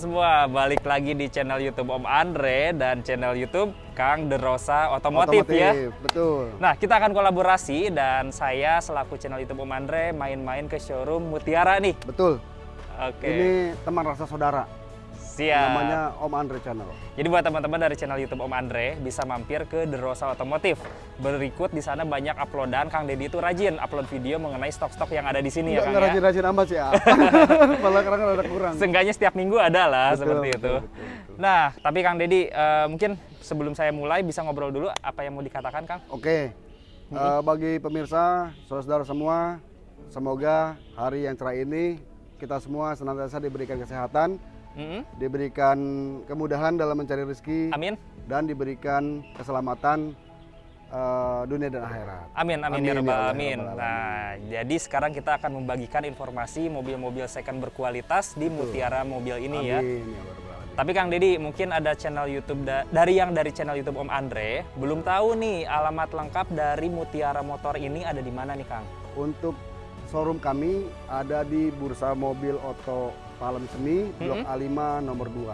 semua, balik lagi di channel YouTube Om Andre dan channel YouTube Kang Derosa Otomotif, ya. Betul. Nah, kita akan kolaborasi dan saya selaku channel YouTube Om Andre main-main ke showroom Mutiara nih. Betul. Oke. Ini teman rasa saudara. Siap. Namanya Om Andre Channel. Jadi buat teman-teman dari channel YouTube Om Andre bisa mampir ke Derosa Otomotif. Berikut di sana banyak uploadan Kang Deddy itu rajin upload video mengenai stok-stok yang ada di sini ya Kang Nggak ya. rajin-rajin amat sih, ah. Malah kadang ada kurang. Seenggaknya setiap minggu ada lah Betul, seperti betul, itu. betul, betul. Nah, tapi Kang Deddy eh, mungkin sebelum saya mulai bisa ngobrol dulu apa yang mau dikatakan Kang? Oke. Eh, bagi pemirsa, saudara-saudara semua, semoga hari yang cerah ini kita semua senantiasa diberikan kesehatan, Mm-mm. diberikan kemudahan dalam mencari rezeki, Amin. dan diberikan keselamatan eh, dunia dan akhirat. Amin, amin, Amin, ya ya Rabbal Allah, ya alamin. Nah, jadi sekarang kita akan membagikan informasi mobil-mobil second berkualitas di Mutiara Mobil ini ya. Amin, ya alamin. Tapi Kang Deddy, mungkin ada channel YouTube da- dari yang dari channel YouTube Om Andre belum tahu nih alamat lengkap dari Mutiara Motor ini ada di mana nih Kang? Untuk showroom kami ada di Bursa Mobil Oto Palem Semi, Blok A5 nomor 2,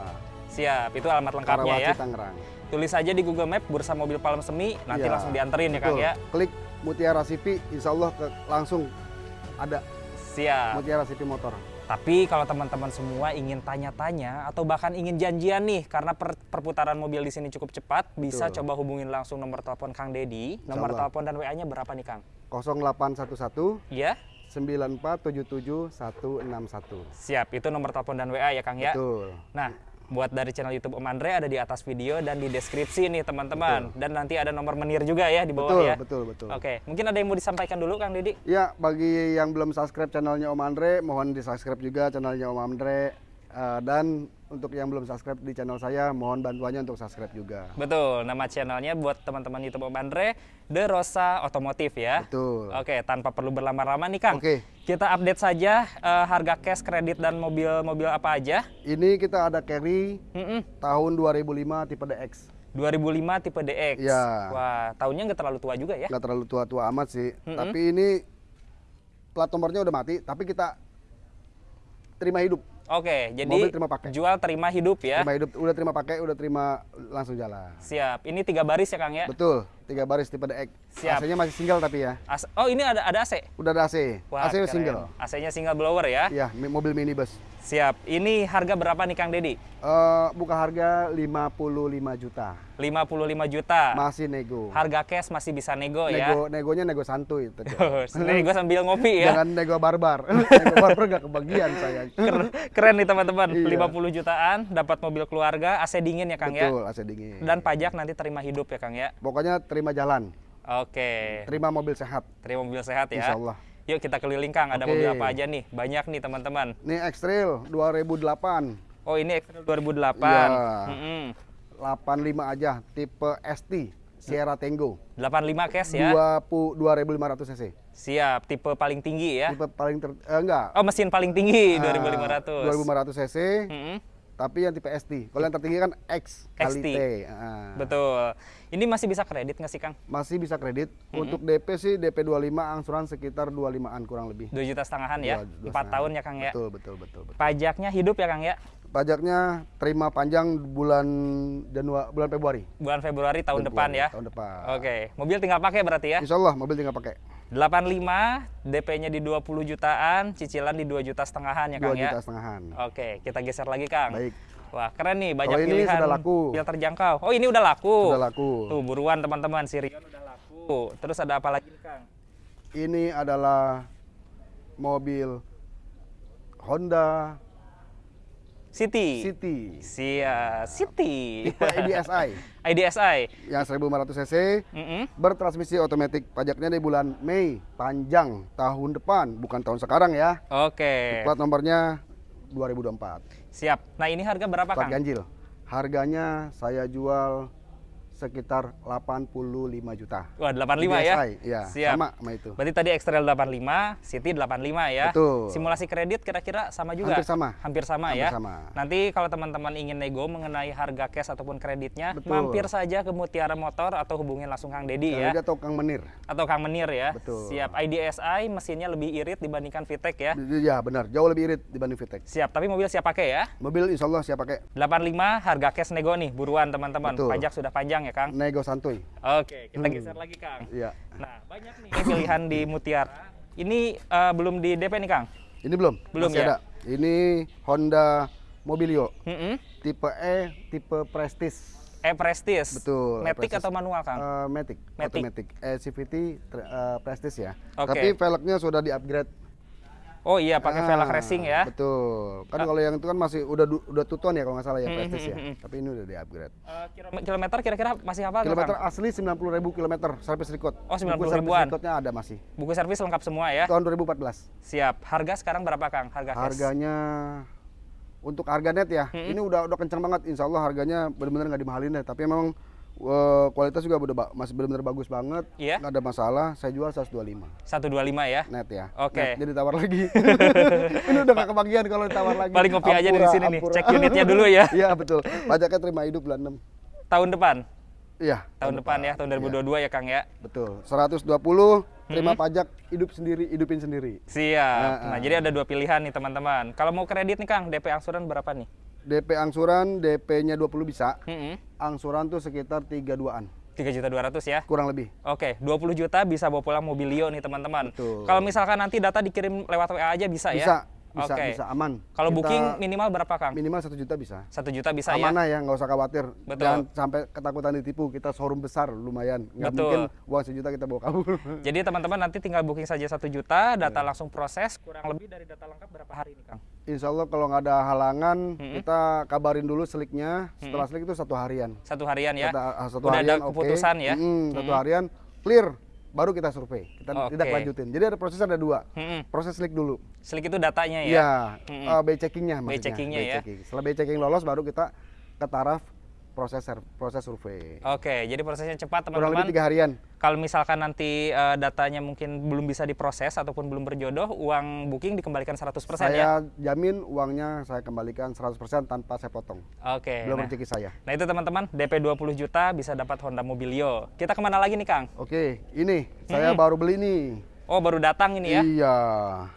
Siap, itu alamat lengkapnya Karawaci, ya. Tangerang. Tulis aja di Google Map Bursa Mobil Palem Semi, nanti Iya, langsung dianterin ya Kang Betul. ya. Klik Mutiara CV, insya Allah ke- langsung ada Siap. Mutiara CV Motor. Tapi kalau teman-teman semua ingin tanya-tanya atau bahkan ingin janjian nih karena per- perputaran mobil di sini cukup cepat, bisa Betul. coba hubungin langsung nomor telepon Kang Dedi. Nomor telepon dan WA-nya berapa nih Kang? 0811 Iya? 9477161. Siap, itu nomor telepon dan WA ya Kang ya. Betul. Nah, buat dari channel YouTube Om Andre ada di atas video dan di deskripsi nih teman-teman. Dan nanti ada nomor menir juga ya di bawah Betul, ya. betul, betul. Oke, mungkin ada yang mau disampaikan dulu Kang Dedi? Ya, bagi yang belum subscribe channelnya Om Andre, mohon di subscribe juga channelnya Om Andre. Eh, dan untuk yang belum subscribe di channel saya, mohon bantuannya untuk subscribe juga. Betul, nama channelnya buat teman-teman YouTube Om Andre, The Rosa Otomotif ya. Betul. Oke, tanpa perlu berlama-lama nih Kang. Oke. Kita update saja eh, harga cash, kredit dan mobil-mobil apa aja. Ini kita ada carry Mm-mm. tahun 2005 tipe DX. 2005 tipe DX. Ya. Wah, tahunnya nggak terlalu tua juga ya. Nggak terlalu tua-tua amat sih. Mm-mm. Tapi ini plat nomornya udah mati, tapi kita terima hidup. Oke, jadi Mobil terima pakai. jual terima hidup ya. Terima hidup, udah terima pakai, udah terima langsung jalan. Siap. Ini tiga baris ya Kang ya. Betul, tiga baris tipe DX. Siap. AC-nya masih single tapi ya. As- oh, ini ada ada AC. Udah ada AC. Wah, AC keren. single. AC-nya single blower ya. Iya, mobil minibus. Siap. Ini harga berapa nih Kang Dedi? Eh, buka harga 55 juta. 55 juta. Masih nego. Harga cash masih bisa nego, ya. Nego, negonya nego santuy. Tete. nego sambil ngopi ya. Jangan nego barbar. nego barbar gak kebagian saya. Keren, keren nih teman-teman. Iya. 50 jutaan dapat mobil keluarga, AC dingin ya Kang ya. Betul, AC dingin. Dan pajak nanti terima hidup ya Kang ya. Pokoknya terima jalan, Oke. terima mobil sehat. Terima mobil sehat ya. Insya Allah. Yuk kita keliling Kang, ada Oke. mobil apa aja nih? Banyak nih teman-teman. Ini X-Trail 2008, Oh ini X-Trail 2008. Iya. Mm-mm. 85 aja, tipe ST, Sierra Tango. 85 cash ya. 20 2500 cc. Siap, tipe paling tinggi ya. Tipe paling ter, eh, enggak. Oh mesin paling tinggi Ah, 2500. 2500 cc, Mm-mm. Tapi yang tipe ST. Kalau yang tertinggi kan X kali XT. T. Ah. Betul. Ini masih bisa kredit nggak sih Kang? Masih bisa kredit. Untuk DP sih DP 25 angsuran sekitar 25-an kurang lebih. 2 juta setengahan ya. Dua- dua 4 setengah. tahun ya Kang ya. Betul, betul, betul, betul. Pajaknya hidup ya Kang ya. Pajaknya terima panjang bulan Januari bulan Februari. Bulan Februari tahun depan Februari, ya. Tahun depan. Oke, mobil tinggal pakai berarti ya. Insya Allah mobil tinggal pakai. 85, DP-nya di 20 jutaan, cicilan di 2 juta setengahan ya 2 Kang ya. juta setengahan. Oke, kita geser lagi Kang. Baik. Wah, keren nih, banyak Kalau ini pilihan. sudah laku. Pilihan terjangkau. Oh, ini udah laku. Sudah laku. Tuh, buruan teman-teman, Sirion udah laku. Terus ada apa lagi Kang? Ini adalah mobil Honda City. City Sia, City. tipe IDSI IDSI. yang 1500 cc Mm-mm. bertransmisi otomatis. Pajaknya di bulan Mei panjang tahun depan, bukan tahun sekarang ya. Oke. Plat nomornya 2024. Siap. Nah, ini harga berapa, Plat Kang? ganjil. Harganya saya jual sekitar 85 juta. Wah, 85 ya? DSi, iya, Siap. sama sama itu. Berarti tadi X-Trail 85, City 85 ya. Betul. Simulasi kredit kira-kira sama juga? Hampir sama. Hampir sama Hampir ya. sama. Nanti kalau teman-teman ingin nego mengenai harga cash ataupun kreditnya, Betul. mampir saja ke Mutiara Motor atau hubungin langsung Kang Dedi ya. Atau Kang Menir. Atau Kang Menir ya. Betul. Siap. IDSI mesinnya lebih irit dibandingkan VTEC ya. Ya benar, jauh lebih irit dibanding Vitek. Siap, tapi mobil siap pakai ya. Mobil insya Allah siap pakai 85 harga cash nego nih, buruan teman-teman. Pajak sudah panjang ya, Kang. nego santuy. Oke, kita Hmm. geser lagi, Kang. Iya. Nah, banyak nih pilihan di Mutiara. Ini eh, belum di DP nih, Kang. Ini belum? Belum Masih ya? ada. Ini Honda Mobilio, Mm-mm. tipe E, tipe Prestige. E Prestige. Betul. Matic Prestige. atau manual, Kang? Eh, Matic, Matic. automatic. E CVT tra- eh, Prestige ya. Oke. Tapi velgnya sudah di-upgrade. Oh iya, pakai velg Ah, racing ya. Betul. Kan kalau yang itu kan masih udah udah tuton ya kalau nggak salah ya Hmm, Prestige ya. hmm, hmm, Tapi ini udah di-upgrade. Eh, kilome- kilometer kira-kira masih apa, Kilometer Kang? asli 90.000 kilometer service record. Oh, 90 Buku service ribuan. recordnya ada masih. Buku servis lengkap semua ya. Tahun 2014. Siap. Harga sekarang berapa, Kang? Harga cash? Harganya untuk harga net ya, ini udah udah kencang banget. Insya Allah harganya benar-benar nggak dimahalin deh. Tapi memang eh, kualitas juga udah masih benar-benar bagus banget. Iya. Nggak ada masalah. Saya jual 125 125 ya. net ya. Oke. Net, jadi tawar lagi. ini udah nggak kebagian kalau ditawar lagi. Paling ngopi aja dari Ampura, sini nih. Cek unitnya dulu ya. Iya betul. Pajaknya terima hidup bulan 6 Tahun depan. Iya. Tahun depan ya, tahun 2022 ya, Kang ya. Betul. 120 terima pajak hidup sendiri, hidupin sendiri. Siap. Ah, Nah, ah. jadi ada dua pilihan nih, teman-teman. Kalau mau kredit nih, Kang, DP angsuran berapa nih? DP angsuran, DP-nya 20 bisa. Mm-mm. Angsuran tuh sekitar 32-an, 3 juta 200 ya. kurang lebih. Oke, 20 juta bisa bawa pulang mobilio nih teman-teman. Kalau misalkan nanti data dikirim lewat WA aja bisa, ya? Bisa, bisa, Oke. bisa aman. Kalau Kita booking minimal berapa, Kang? minimal satu juta bisa. Satu juta bisa ya? Amanah ya, nggak usah khawatir. Betul. Jangan sampai ketakutan ditipu. Kita showroom besar, lumayan. Nggak Betul. mungkin uang sejuta kita bawa kabur. Jadi teman-teman nanti tinggal booking saja satu juta, data langsung proses. Kurang lebih dari data lengkap berapa hari nih, Kang? Insya Allah kalau nggak ada halangan, kita kabarin dulu seliknya. Setelah selik itu satu harian. Satu harian ya? Kita- ah, satu Udah ada harian, oke. keputusan ya? Mm, satu harian clear, baru kita survei. Kita Oke. tidak lanjutin. Jadi ada proses ada dua. Mm-mm. Proses slik dulu. Slik itu datanya ya? Iya, Mm-mm. eh, B checkingnya maksudnya. checkingnya B ya. checking. Setelah B checking lolos, baru kita ke taraf proses proses survei. Oke, jadi prosesnya cepat Kurang teman-teman. lebih tiga harian. Kalau misalkan nanti eh, datanya mungkin belum bisa diproses ataupun belum berjodoh, uang booking dikembalikan 100% ya? Saya jamin uangnya saya kembalikan 100% tanpa saya potong. Oke. Belum nah. rezeki saya. Nah itu teman-teman, DP 20 juta bisa dapat Honda Mobilio. Kita ke mana lagi nih Kang? Oke, ini saya baru beli nih. Oh baru datang ini ya? Iya.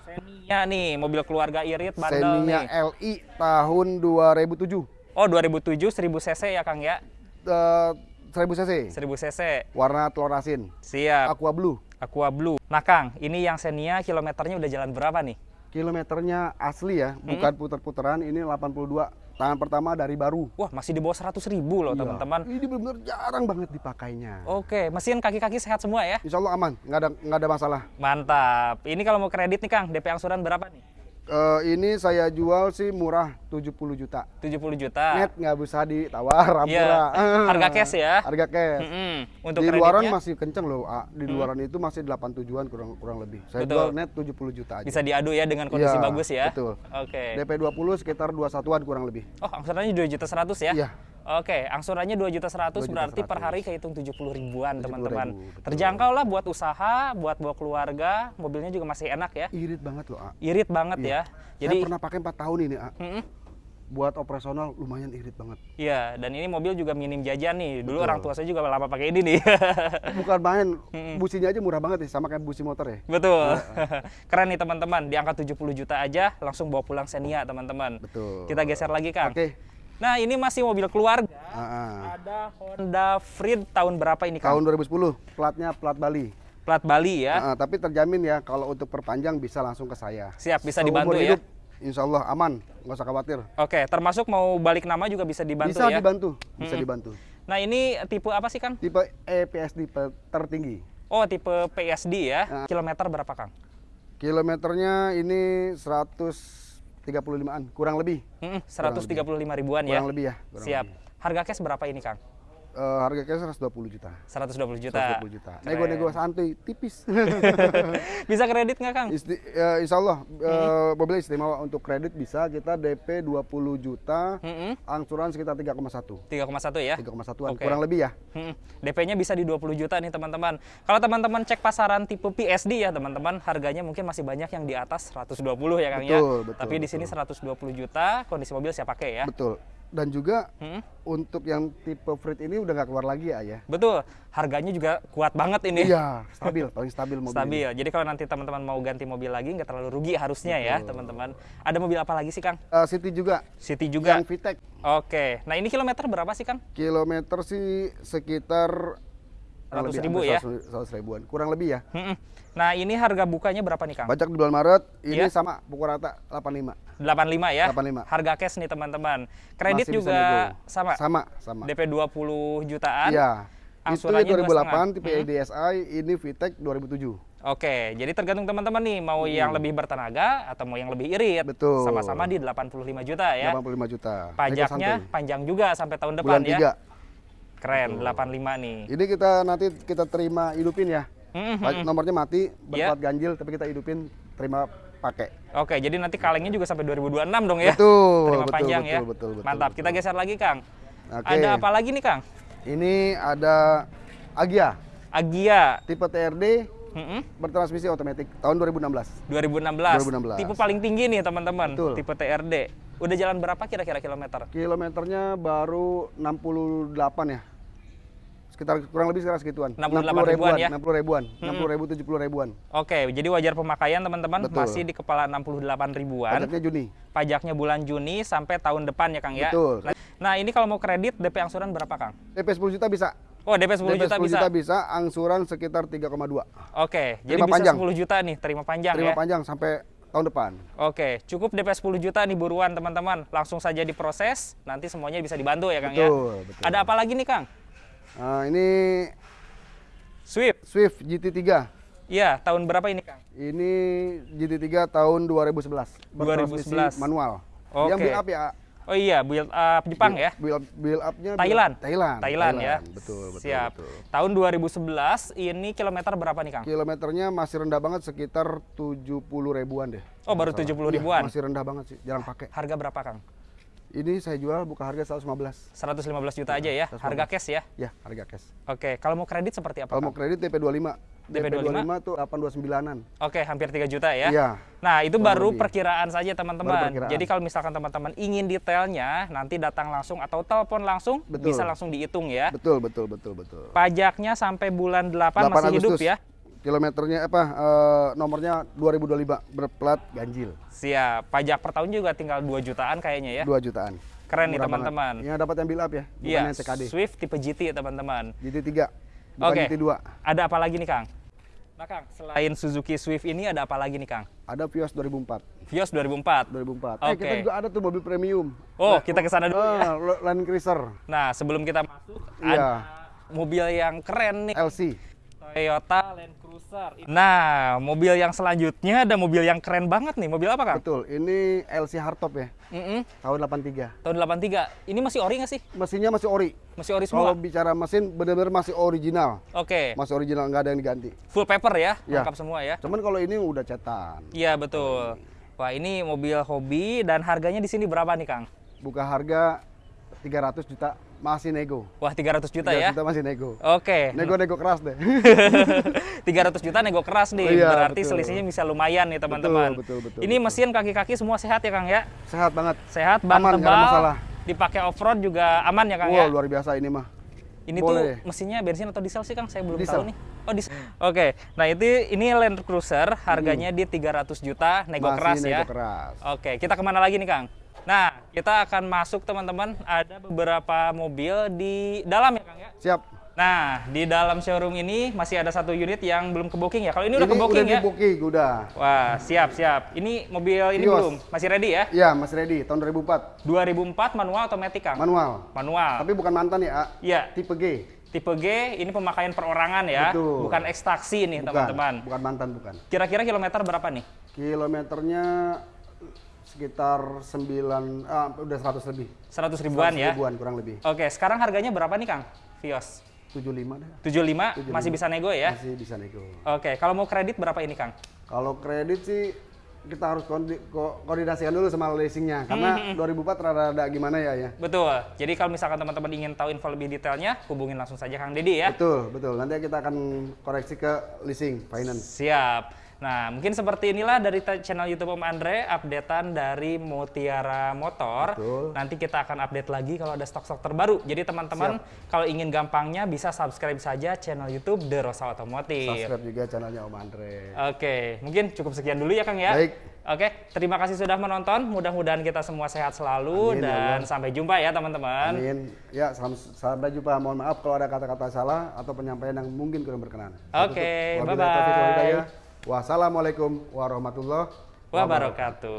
Xenia nih, mobil keluarga irit, bandel Xenia nih. LI tahun 2007. Oh 2007 1000 cc ya Kang ya? Eh, 1000 cc. 1000 cc. Warna telur asin. Siap. Aqua Blue. Aqua Blue. Nah Kang, ini yang Xenia kilometernya udah jalan berapa nih? Kilometernya asli ya, bukan puter-puteran. Ini 82. Tangan pertama dari baru. Wah masih di bawah 100 ribu loh Iya. teman-teman. Ini benar-benar jarang banget dipakainya. Oke, mesin kaki-kaki sehat semua ya? Insya Allah aman, nggak ada nggak ada masalah. Mantap. Ini kalau mau kredit nih Kang, DP angsuran berapa nih? Eh, ini saya jual sih murah 70 juta. 70 juta. Net nggak bisa ditawar, Iya. ampura. Harga cash ya? Harga cash. Mm-mm. Untuk di luaran kreditnya masih kenceng loh, A. di luaran itu masih 87-an kurang kurang lebih. Saya Betul. jual net 70 juta aja. bisa diadu ya dengan kondisi Iya, bagus ya? betul. Oke. DP 20 sekitar 21-an kurang lebih. Oh, angsurannya 2 juta 100 ya? Iya. Oke, angsurannya 2 juta 100 2 juta berarti per 100. hari kehitung 70 ribuan 70 teman-teman. Terjangkau lah buat usaha, buat bawa keluarga, mobilnya juga masih enak ya. Irit banget loh, A. Irit banget ya. Jadi Saya pernah pakai 4 tahun ini, A. Mm-mm. Buat operasional lumayan irit banget. Iya, dan ini mobil juga minim jajan nih. Dulu Betul. orang tua saya juga lama pakai ini nih. Bukan main, businya aja murah banget ya, sama kayak busi motor ya. Betul. Keren nih teman-teman, di angka 70 juta aja langsung bawa pulang Xenia teman-teman. Betul. Kita geser lagi Kang. Oke. Nah, ini masih mobil keluarga. Ah, ah. Ada Honda Freed tahun berapa ini Kang? Tahun 2010, platnya plat Bali. Plat Bali ya. Ah, ah, tapi terjamin ya kalau untuk perpanjang bisa langsung ke saya. Siap, bisa Seumur dibantu ya. hidup, Insya Allah aman, nggak usah khawatir. Oke, termasuk mau balik nama juga bisa dibantu bisa ya. dibantu, bisa dibantu. Nah, ini tipe apa sih Kang? Tipe EPSD tertinggi. Oh, tipe PSD ya. Ah. Kilometer berapa Kang? Kilometernya ini 135-an, kurang lebih. Mm-mm, 135 ribuan ya. Kurang lebih ya. kurang Siap. lebih. Harga cash berapa ini Kang? Eh, harga cash 120 juta. 120 juta. 120 juta. Nego-nego santuy, tipis. Bisa kredit nggak Kang? Isti, ya, insya Allah eh, mobil istimewa untuk kredit bisa kita DP 20 juta, Mm-mm. angsuran sekitar 3,1. 3,1 ya? 3,1an Oke. kurang lebih ya. Hmm, DP-nya bisa di 20 juta nih teman-teman. Kalau teman-teman cek pasaran tipe PSD ya teman-teman, harganya mungkin masih banyak yang di atas 120 ya Kang ya. Betul, betul, Tapi di sini 120 juta, kondisi mobil siap pakai ya. Betul. Dan juga Hmm, untuk yang tipe Freed ini udah nggak keluar lagi ya ya. betul. Harganya juga kuat banget ini. Iya, stabil, paling stabil mobil. ini. Stabil. Jadi kalau nanti teman-teman mau ganti mobil lagi nggak terlalu rugi harusnya ya teman-teman. Ada mobil apa lagi sih Kang? Eh, City juga, City juga. yang VTEC. Oke. Nah ini kilometer berapa sih Kang? Kilometer sih sekitar Ratus ribu ya? 100 100 ribuan, kurang lebih ya. Hmm, Nah ini harga bukanya berapa nih Kang? Pajak di bulan Maret ini Iya. sama pukul rata 85. 85 ya? 85. Harga cash nih teman-teman. Kredit Masih juga sama? Sama, sama. DP 20 jutaan. Iya. Itu angsurannya 2008 2,5. tipe EDSi, ini VTEC 2007. Oke, jadi tergantung teman-teman nih mau yang lebih bertenaga atau mau yang lebih irit. Hmm. Betul. Sama-sama di 85 juta ya. 85 juta. Pajaknya panjang juga sampai tahun depan bulan ya. 3. Keren, 85 nih. Ini kita nanti kita terima hidupin ya. Hmm, Pa- Nomornya mati, Iya. berplat ganjil tapi kita hidupin terima pakai. Oke, jadi nanti kalengnya juga sampai 2026 dong ya. Betul, Terima betul, panjang betul, ya. betul, betul, Mantap. Kita betul. geser lagi, Kang. Oke. Ada apa lagi nih, Kang? Ini ada Agia Agia. tipe TRD Mm-mm. bertransmisi otomatis tahun 2016. 2016. 2016. Tipe paling tinggi nih, teman-teman. Betul. Tipe TRD. Udah jalan berapa kira-kira kilometer? Kilometernya baru 68 ya. Sekitar kurang lebih sekitar segituan. 68 ribuan ya? 60 ribuan, 60 ribu, 70 ribuan. Oke, jadi wajar pemakaian teman-teman masih di kepala 68 ribuan. Pajaknya Juni. Pajaknya bulan Juni sampai tahun depan ya Kang ya. Betul. Nah, Nah, ini kalau mau kredit DP angsuran berapa Kang? DP 10 juta bisa. Oh, DP 10 DP juta 10 bisa. juta bisa, angsuran sekitar 3,2. Oke, jadi Terima bisa panjang. 10 juta nih, terima panjang Terima ya. panjang sampai tahun depan. Oke, cukup DP 10 juta nih buruan teman-teman. Langsung saja diproses, nanti semuanya bisa dibantu ya Kang ya. Betul, betul. Ada apa lagi nih Kang? Nah, ini Swift. Swift GT3. Iya, tahun berapa ini Kang? Ini GT3 tahun 2011. Bertransmisi 2011. Manual. Oke. Yang build up ya. Oh iya, build up Jepang ya. Build, build up-nya build- Thailand. Thailand. Thailand ya. Betul, betul. Siap. betul. Tahun 2011 ini kilometer berapa nih Kang? Kilometernya masih rendah banget sekitar 70 ribuan deh. Oh, baru Nggak 70 salah. Iya, ribuan. masih rendah banget sih, jarang pakai. Harga berapa Kang? Ini saya jual buka harga 115. 115 juta aja ya, 115. harga cash ya. Ya, harga cash. Oke, kalau mau kredit seperti apa? Kalau mau kredit DP 25. DP 25 tuh 829-an. Oke, hampir 3 juta ya. Iya. Nah, itu baru lebih. perkiraan saja teman-teman. Jadi kalau misalkan teman-teman ingin detailnya, nanti datang langsung atau telepon langsung, Betul. bisa langsung dihitung ya. Betul, betul, betul, betul. Pajaknya sampai bulan 8, masih hidup ya. Kilometernya apa? eh, nomornya 2025 berplat ganjil. Siap. Pajak per tahun juga tinggal 2 jutaan kayaknya ya. 2 jutaan. Keren nih Murah teman-teman. banget. Yang dapat yang build up ya, bukan Iya, yang TKD. Swift tipe GT ya teman-teman. GT3. Bukan Oke. GT2. Ada apa lagi nih Kang? Nah Kang, selain Suzuki Swift ini ada apa lagi nih Kang? Ada Vios 2004. Vios 2004. 2004. Eh, Oke. kita juga ada tuh mobil premium. Oh, kita ke sana dulu ya. Ah, Lo- Land Cruiser Nah, sebelum kita masuk, Iya. ada mobil yang keren nih. LC. Toyota Land Cruiser. Nah, mobil yang selanjutnya ada mobil yang keren banget nih. Mobil apa, Kang? Betul. Ini LC hardtop ya, Mm-mm. tahun 83. Tahun 83. Ini masih ori nggak sih? Mesinnya masih ori. Masih ori Kalau semua? bicara mesin benar-benar masih original. Oke. Masih original nggak ada yang diganti. Full paper ya? Iya. Lengkap semua ya? Cuman kalau ini udah cetan. Iya, betul. Wah, ini mobil hobi dan harganya di sini berapa nih, Kang? Buka harga 300 juta masih nego. Wah, 300 juta 300 ya? juta masih nego. Oke. Nego-nego keras deh. 300 juta nego keras nih. Iya, Berarti betul. selisihnya bisa lumayan nih, teman-teman. betul, betul, Ini betul. mesin kaki-kaki semua sehat ya, Kang ya? Sehat banget. Sehat, ban Aman, tebal. masalah. Dipakai off-road juga aman ya, Kang Wow, ya? luar biasa ini mah. Ini Boleh. tuh mesinnya bensin atau diesel sih Kang? Saya belum Diesel. tahu nih. Oh diesel. Oke. Nah itu ini Land Cruiser harganya di 300 juta nego Masih keras nego ya. keras. Oke. Kita ke mana lagi nih Kang? Nah kita akan masuk teman-teman. Ada beberapa mobil di dalam ya Kang ya. Siap. Nah di dalam showroom ini masih ada satu unit yang belum ke booking ya. Kalau ini udah ke udah booking di ya. booking, udah. Wah siap siap. Ini mobil ini Vios. belum masih ready ya? Iya, masih ready. Tahun 2004. 2004 manual otomatis Kang. Manual. manual. Tapi bukan mantan ya. Iya. Tipe G. Tipe G ini pemakaian perorangan ya, Betul. bukan ekstraksi nih Bukan. teman-teman. Bukan mantan, bukan. Kira-kira kilometer berapa nih? Kilometernya sekitar 9 ah, udah 100 lebih. 100 ribuan 100 ya. Ribuan kurang lebih. Oke, sekarang harganya berapa nih Kang? Vios? 75 deh. 75, masih bisa nego ya? Masih bisa nego. Oke, kalau mau kredit berapa ini Kang? Kalau kredit sih kita harus koordinasikan dulu sama leasingnya karena 2004 rada-rada gimana ya ya. Betul. Jadi kalau misalkan teman-teman ingin tahu info lebih detailnya, hubungin langsung saja Kang Dedi ya. Betul, betul. Nanti kita akan koreksi ke leasing finance. Siap. Nah, mungkin seperti inilah dari channel YouTube Om Andre, updatean dari Mutiara Motor. Betul. Nanti kita akan update lagi kalau ada stok-stok terbaru. Jadi teman-teman kalau ingin gampangnya bisa subscribe saja channel YouTube The Rosa Otomotif. Subscribe juga channelnya Om Andre. Oke, mungkin cukup sekian dulu ya Kang ya. Baik. Oke, terima kasih sudah menonton. Mudah-mudahan kita semua sehat selalu Amin, ya dan Allah. sampai jumpa ya teman-teman. Amin. Ya, salam- sampai jumpa. Mohon maaf kalau ada kata-kata salah atau penyampaian yang mungkin kurang berkenan. Oke, Wabillahi bye-bye. Wassalamualaikum warahmatullahi Wabarakatuh.